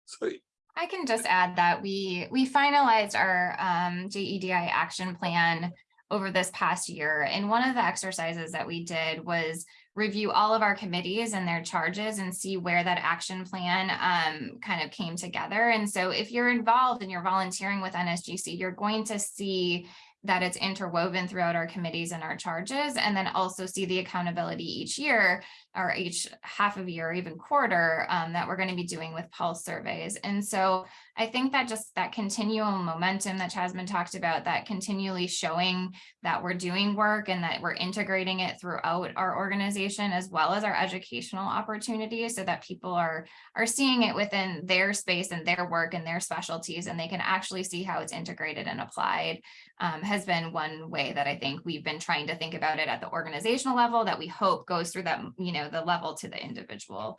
So I can just add that we we finalized our um, JEDI action plan over this past year. And one of the exercises that we did was review all of our committees and their charges and see where that action plan um, kind of came together. And so if you're involved and you're volunteering with NSGC, you're going to see that it's interwoven throughout our committees and our charges, and then also see the accountability each year or each half of year, or even quarter, um, that we're going to be doing with pulse surveys. And so I think that just that continuum momentum that Chasmin talked about, that continually showing that we're doing work and that we're integrating it throughout our organization as well as our educational opportunities so that people are are seeing it within their space and their work and their specialties and they can actually see how it's integrated and applied um, has been one way that I think we've been trying to think about it at the organizational level that we hope goes through that, you know, the level to the individual.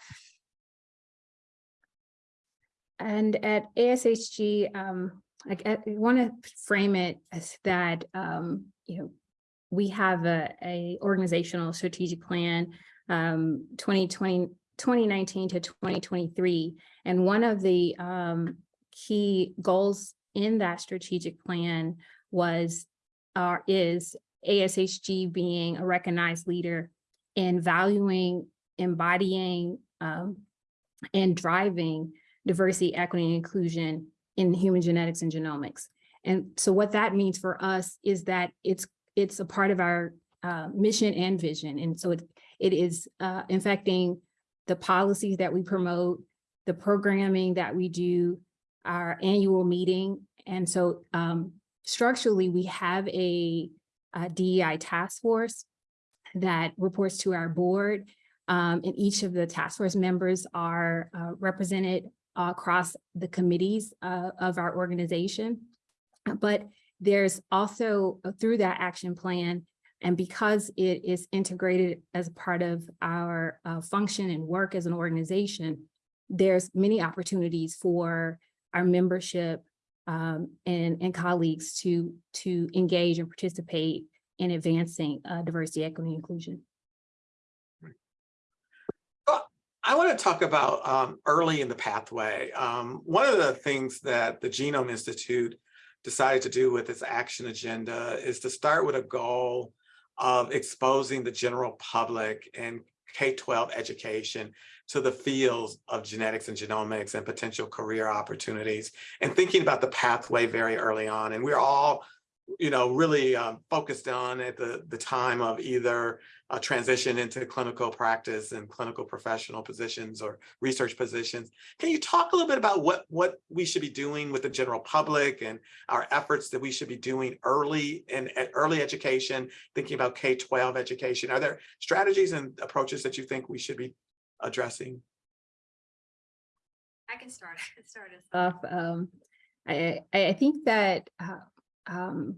And at ASHG, um, I, I want to frame it as that, um, you know, we have a, a organizational strategic plan, um, 2020, 2019 to 2023. And one of the, um, key goals in that strategic plan was, or is ASHG being a recognized leader in valuing, embodying, um, and driving diversity, equity, and inclusion in human genetics and genomics. And so what that means for us is that it's it's a part of our uh, mission and vision. And so it, it is uh, infecting the policies that we promote, the programming that we do, our annual meeting. And so um, structurally, we have a, a DEI task force that reports to our board. Um, and each of the task force members are uh, represented across the committees uh, of our organization. But there's also uh, through that action plan, and because it is integrated as part of our uh, function and work as an organization, there's many opportunities for our membership um, and, and colleagues to, to engage and participate in advancing uh, diversity, equity, and inclusion. I want to talk about um, early in the pathway. Um, one of the things that the Genome Institute decided to do with its action agenda is to start with a goal of exposing the general public and K-12 education to the fields of genetics and genomics and potential career opportunities and thinking about the pathway very early on. And we're all you know, really um, focused on at the, the time of either a transition into clinical practice and clinical professional positions or research positions. Can you talk a little bit about what, what we should be doing with the general public and our efforts that we should be doing early in at early education, thinking about K-12 education? Are there strategies and approaches that you think we should be addressing? I can start. I can start us Of, um, I, I I think that uh, um,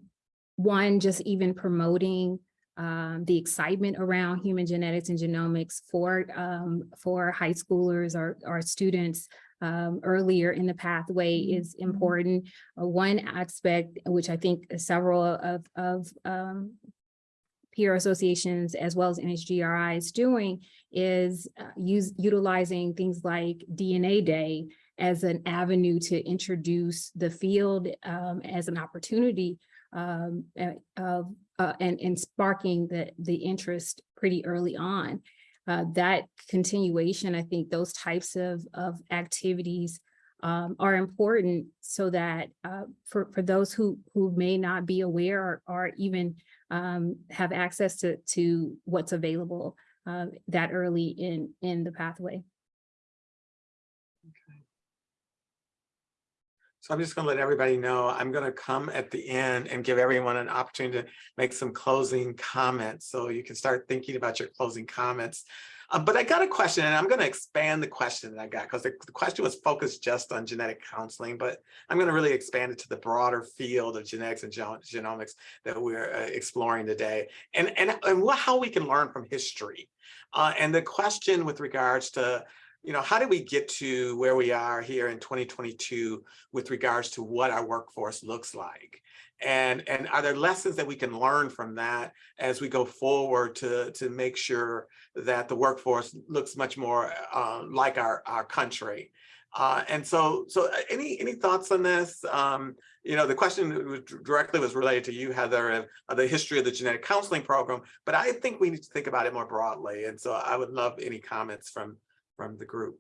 one, just even promoting um, the excitement around human genetics and genomics for um, for high schoolers or, or students um, earlier in the pathway is important. Uh, one aspect, which I think several of, of um, peer associations as well as NHGRI is doing is uh, use utilizing things like DNA Day as an avenue to introduce the field um, as an opportunity um, uh, and, and sparking the, the interest pretty early on. Uh, that continuation, I think those types of, of activities um, are important so that uh, for, for those who, who may not be aware or, or even um, have access to, to what's available uh, that early in, in the pathway. So I'm just going to let everybody know, I'm going to come at the end and give everyone an opportunity to make some closing comments. So you can start thinking about your closing comments. Uh, but I got a question and I'm going to expand the question that I got because the, the question was focused just on genetic counseling, but I'm going to really expand it to the broader field of genetics and genomics that we're uh, exploring today and, and, and how we can learn from history. Uh, and the question with regards to you know, how did we get to where we are here in 2022 with regards to what our workforce looks like? And, and are there lessons that we can learn from that as we go forward to, to make sure that the workforce looks much more uh, like our, our country? Uh, and so, so uh, any any thoughts on this? Um, you know, the question directly was related to you, Heather, of the history of the genetic counseling program, but I think we need to think about it more broadly. And so I would love any comments from from the group.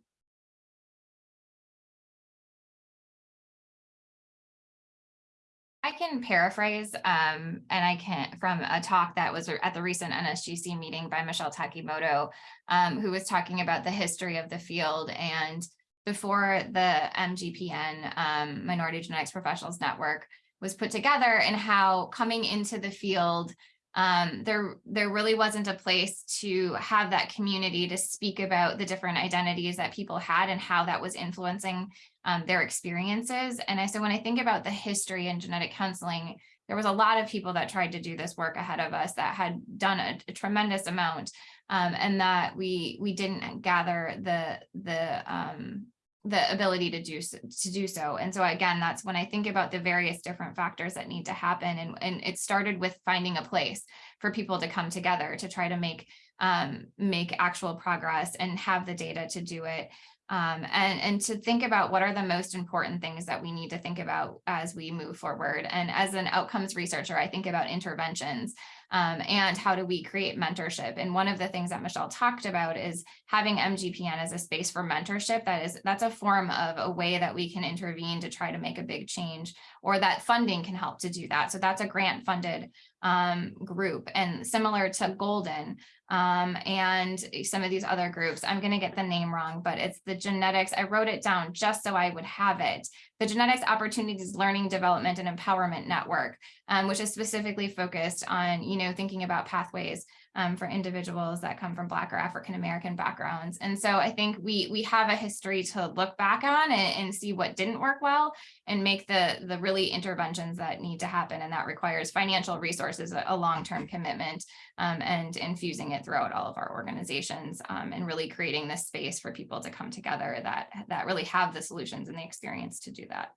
I can paraphrase, um, and I can, from a talk that was at the recent NSGC meeting by Michelle Takimoto, um, who was talking about the history of the field and before the MGPN, um, Minority Genetics Professionals Network was put together and how coming into the field, um, there, there really wasn't a place to have that community to speak about the different identities that people had and how that was influencing um, their experiences. And I, so when I think about the history in genetic counseling, there was a lot of people that tried to do this work ahead of us that had done a, a tremendous amount um, and that we we didn't gather the the um, the ability to do so, to do so. And so again, that's when I think about the various different factors that need to happen. And, and it started with finding a place for people to come together to try to make um, make actual progress and have the data to do it. Um, and, and to think about what are the most important things that we need to think about as we move forward. And as an outcomes researcher, I think about interventions um, and how do we create mentorship. And one of the things that Michelle talked about is having MGPN as a space for mentorship. That is, that's a form of a way that we can intervene to try to make a big change or that funding can help to do that. So that's a grant funded um, group and similar to Golden um, and some of these other groups. I'm going to get the name wrong, but it's the genetics. I wrote it down just so I would have it. The Genetics Opportunities Learning Development and Empowerment Network, um, which is specifically focused on, you know, thinking about pathways um, for individuals that come from Black or African American backgrounds. And so I think we we have a history to look back on and, and see what didn't work well and make the, the really interventions that need to happen. And that requires financial resources, a, a long-term commitment, um, and infusing it throughout all of our organizations um, and really creating this space for people to come together that, that really have the solutions and the experience to do that.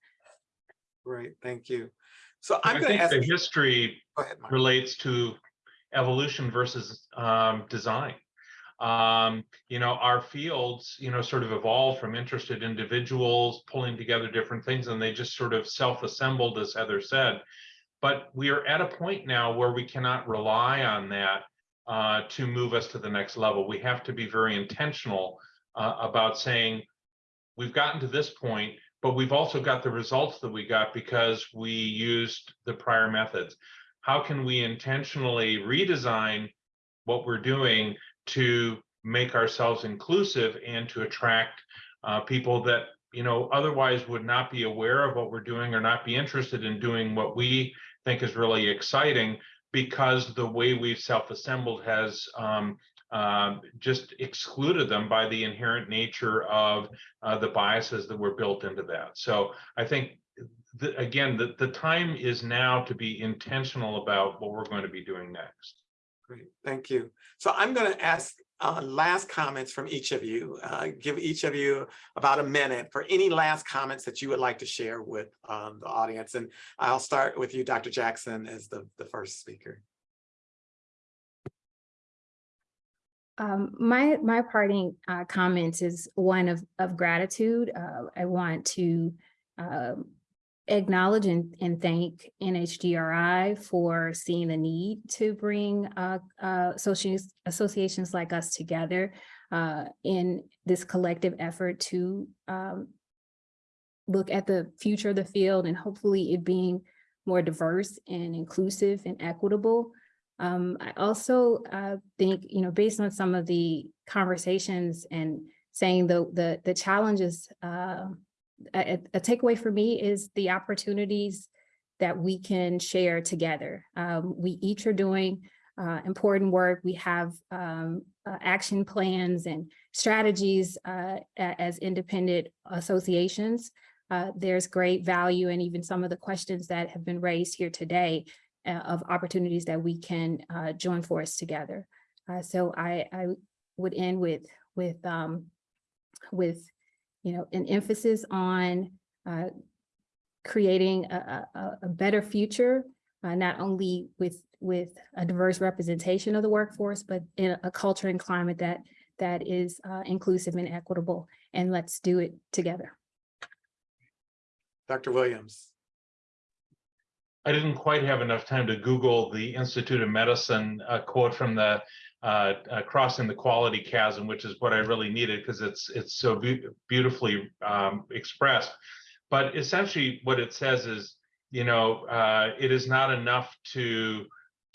Great, thank you. So I I'm going to think ask. the history Go ahead, relates to evolution versus um, design. Um, you know, our fields, you know, sort of evolved from interested individuals pulling together different things and they just sort of self-assembled, as Heather said. But we are at a point now where we cannot rely on that uh, to move us to the next level. We have to be very intentional uh, about saying, we've gotten to this point, but we've also got the results that we got because we used the prior methods how can we intentionally redesign what we're doing to make ourselves inclusive and to attract uh, people that you know otherwise would not be aware of what we're doing or not be interested in doing what we think is really exciting because the way we've self-assembled has um, uh, just excluded them by the inherent nature of uh, the biases that were built into that. So I think the, again, the, the time is now to be intentional about what we're going to be doing next. Great, thank you. So I'm going to ask uh, last comments from each of you. Uh, give each of you about a minute for any last comments that you would like to share with um, the audience. And I'll start with you, Dr. Jackson, as the, the first speaker. Um, my my parting uh, comments is one of of gratitude. Uh, I want to um, acknowledge and, and thank NHGRI for seeing the need to bring uh, uh, associations, associations like us together uh, in this collective effort to um, look at the future of the field and hopefully it being more diverse and inclusive and equitable. Um, I also uh, think, you know, based on some of the conversations and saying the the, the challenges uh, a, a takeaway for me is the opportunities that we can share together. Um, we each are doing uh, important work. We have um, uh, action plans and strategies uh, as independent associations. Uh, there's great value and even some of the questions that have been raised here today uh, of opportunities that we can uh, join force together. so I, I would end with with um, with you know, an emphasis on uh, creating a, a, a, better future, uh, not only with with a diverse representation of the workforce, but in a culture and climate that that is uh, inclusive and equitable. And let's do it together. Dr. Williams. I didn't quite have enough time to Google the Institute of Medicine uh, quote from the uh, uh, crossing the quality chasm, which is what I really needed because it's it's so be beautifully um, expressed. But essentially, what it says is you know, uh, it is not enough to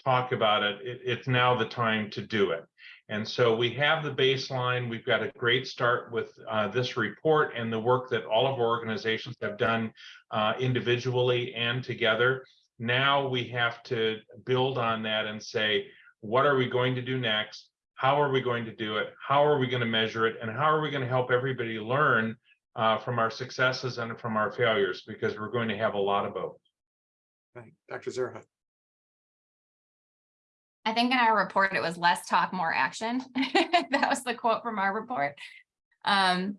talk about it. It, it's now the time to do it. And so we have the baseline. We've got a great start with uh, this report and the work that all of our organizations have done uh, individually and together. Now we have to build on that and say, what are we going to do next? How are we going to do it? How are we going to measure it? And how are we going to help everybody learn uh, from our successes and from our failures? Because we're going to have a lot of both. Right. Dr. Zierhut. I think in our report, it was less talk, more action. That was the quote from our report. Um,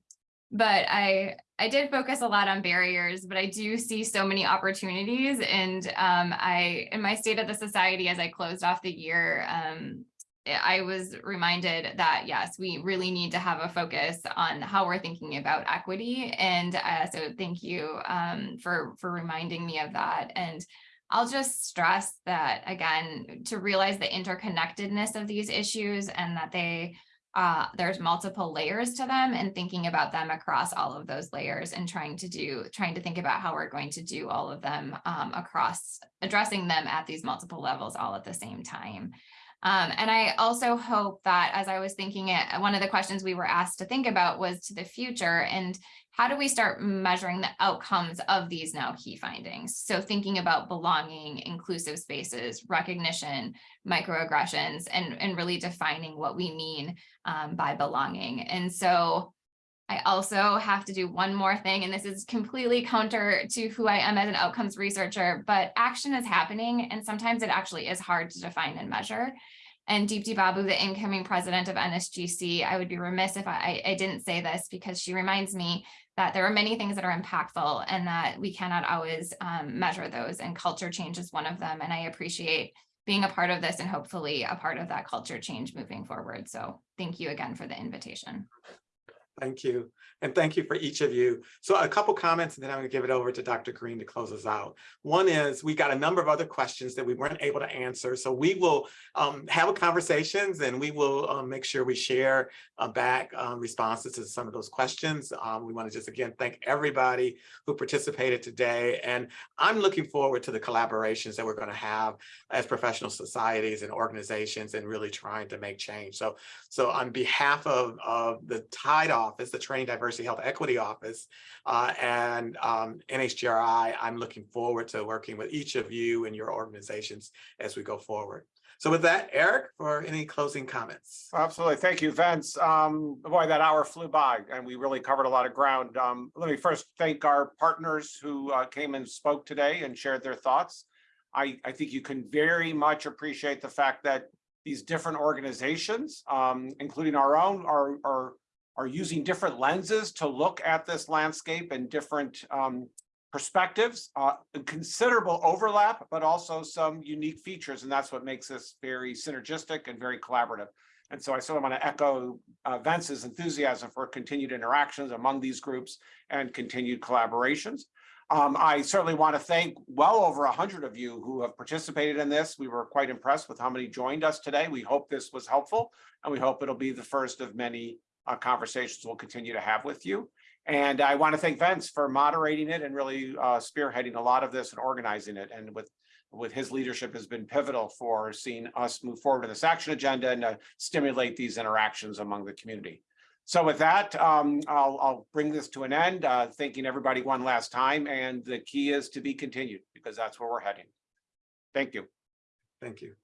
but I, I did focus a lot on barriers, but I do see so many opportunities and um, I, in my state of the society, as I closed off the year, um, I was reminded that, yes, we really need to have a focus on how we're thinking about equity. And uh, so thank you um, for, for reminding me of that. And I'll just stress that again, to realize the interconnectedness of these issues and that they uh, there's multiple layers to them and thinking about them across all of those layers and trying to do, trying to think about how we're going to do all of them um, across, addressing them at these multiple levels all at the same time. Um, and I also hope that as I was thinking it, one of the questions we were asked to think about was to the future and how do we start measuring the outcomes of these now key findings? So thinking about belonging, inclusive spaces, recognition, microaggressions, and, and really defining what we mean um, by belonging. And so I also have to do one more thing, and this is completely counter to who I am as an outcomes researcher, but action is happening, and sometimes it actually is hard to define and measure. And Deepti Babu, the incoming president of NSGC, I would be remiss if I, I didn't say this because she reminds me that there are many things that are impactful and that we cannot always um, measure those and culture change is one of them. And I appreciate being a part of this and hopefully a part of that culture change moving forward. So thank you again for the invitation. Thank you. And thank you for each of you. So a couple comments and then I'm going to give it over to Dr. Green to close us out. One is we got a number of other questions that we weren't able to answer. So we will um, have a conversations and we will um, make sure we share uh, back um, responses to some of those questions. Um, we want to just again thank everybody who participated today. And I'm looking forward to the collaborations that we're going to have as professional societies and organizations and really trying to make change. So, so on behalf of, of the TIDE office, the Training Diversity Health Equity Office, uh, and um, NHGRI, I'm looking forward to working with each of you and your organizations as we go forward. So with that, Eric, for any closing comments? Absolutely. Thank you, Vince. Um, boy, that hour flew by and we really covered a lot of ground. Um, let me first thank our partners who uh, came and spoke today and shared their thoughts. I, I think you can very much appreciate the fact that these different organizations, um, including our own, are, are, are using different lenses to look at this landscape and different um, perspectives, uh, considerable overlap, but also some unique features. And that's what makes this very synergistic and very collaborative. And so I sort of want to echo uh, Vince's enthusiasm for continued interactions among these groups and continued collaborations. Um, I certainly want to thank well over a hundred of you who have participated in this. We were quite impressed with how many joined us today. We hope this was helpful and we hope it'll be the first of many uh, conversations we'll continue to have with you. And I want to thank Vince for moderating it and really uh, spearheading a lot of this and organizing it. And with with his leadership has been pivotal for seeing us move forward in this action agenda and uh, stimulate these interactions among the community. So with that, um, I'll, I'll bring this to an end, uh, thanking everybody one last time. And the key is to be continued because that's where we're heading. Thank you. Thank you.